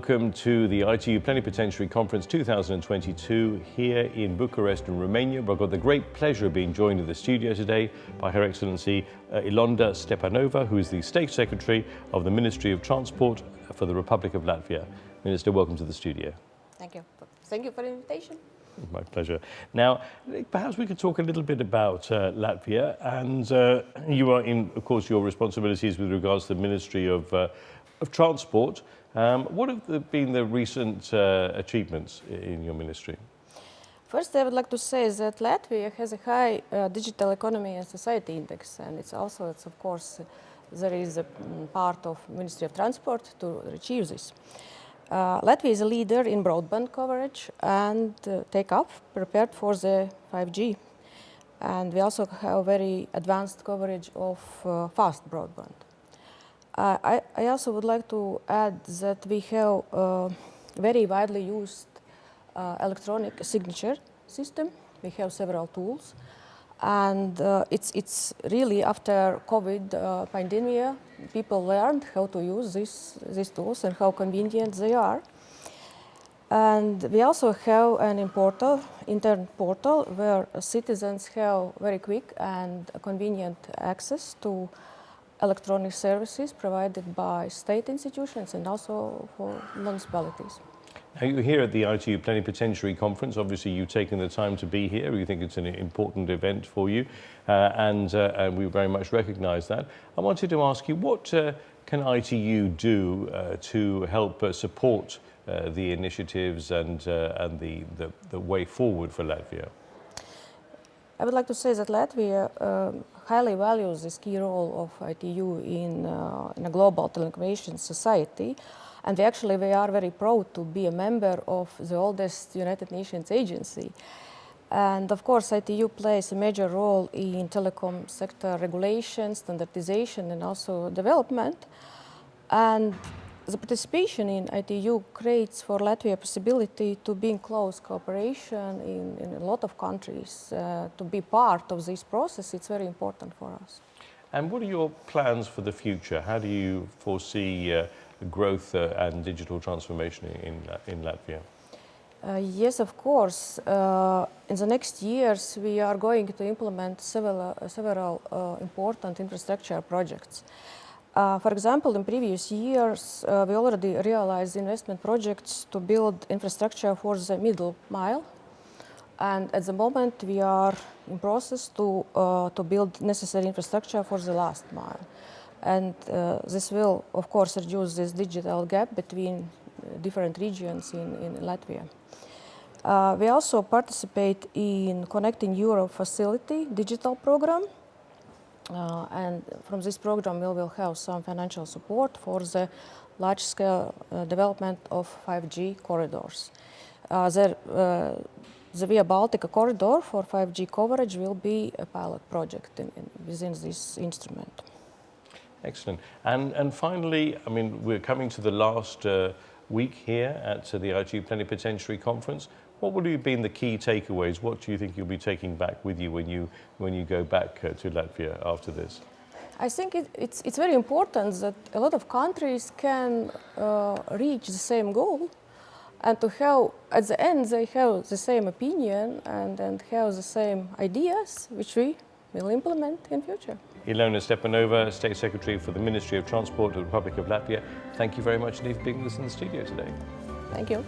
welcome to the ITU Plenipotentiary Conference 2022 here in Bucharest in Romania. I've got the great pleasure of being joined in the studio today by Her Excellency uh, Ilonda Stepanova, who is the State Secretary of the Ministry of Transport for the Republic of Latvia. Minister, welcome to the studio. Thank you. Thank you for the invitation. My pleasure. Now, perhaps we could talk a little bit about uh, Latvia and uh, you are in, of course, your responsibilities with regards to the Ministry of, uh, of Transport. Um, what have the, been the recent uh, achievements in your ministry? First, I would like to say that Latvia has a high uh, digital economy and society index, and it's also, it's of course, there is a mm, part of Ministry of Transport to achieve this. Uh, Latvia is a leader in broadband coverage and uh, take-up prepared for the 5G. And we also have very advanced coverage of uh, fast broadband. Uh, I, I, also would like to add that we have uh, very widely used uh, electronic signature system. We have several tools. And uh, it's, it's really after COVID uh, pandemic, people learned how to use this, these tools and how convenient they are. And we also have an portal, internet portal where citizens have very quick and convenient access to electronic services provided by state institutions and also for municipalities. Now you're here at the ITU Plenipotentiary Conference. Obviously, you've taken the time to be here. We think it's an important event for you, uh, and, uh, and, we very much recognise that. I wanted to ask you, what uh, can ITU do uh, to help uh, support uh, the initiatives and, and the, the, the, way forward for Latvia? I would like to say that Latvia um, highly values this key role of ITU in, in a global telecommunications society. And we actually, we are very proud to be a member of the oldest United Nations agency. And of course, ITU plays a major role in telecom sector regulation, standardization, and also development. And the participation in ITU creates for Latvia a possibility to be in close cooperation in, in a lot of countries. Uh, to be part of this process, it's very important for us. And what are your plans for the future? How do you foresee uh, growth uh, and digital transformation in, in Latvia? Uh, yes, of course. Uh, in the next years, we are going to implement several, uh, several uh, important infrastructure projects. Uh, for example, in previous years, we already realized investment projects to build infrastructure for the middle mile. And at the moment, we are in process to, to build necessary infrastructure for the last mile. And uh, this will, of course, reduce this digital gap between uh, different regions in, in Latvia. Uh, we also participate in Connecting Europe facility digital program. Uh, and from this program, we will have some financial support for the large-scale uh, development of 5G corridors. Uh, there, the Via Baltica corridor for 5G coverage will be a pilot project in, in, within this instrument. Excellent. And, and finally, I mean, we're coming to the last uh, week here at uh, the ITU Plenipotentiary Conference. What would have been the key takeaways? What do you think you'll be taking back with you when you, when you go back uh, to Latvia after this? I think it, it's, it's very important that a lot of countries can uh, reach the same goal and to have, at the end, they have the same opinion and, and have the same ideas, which we will implement in future. Ilona Stepanova, State Secretary for the Ministry of Transport of the Republic of Latvia. Thank you very much indeed for being with us in the studio today. Thank you.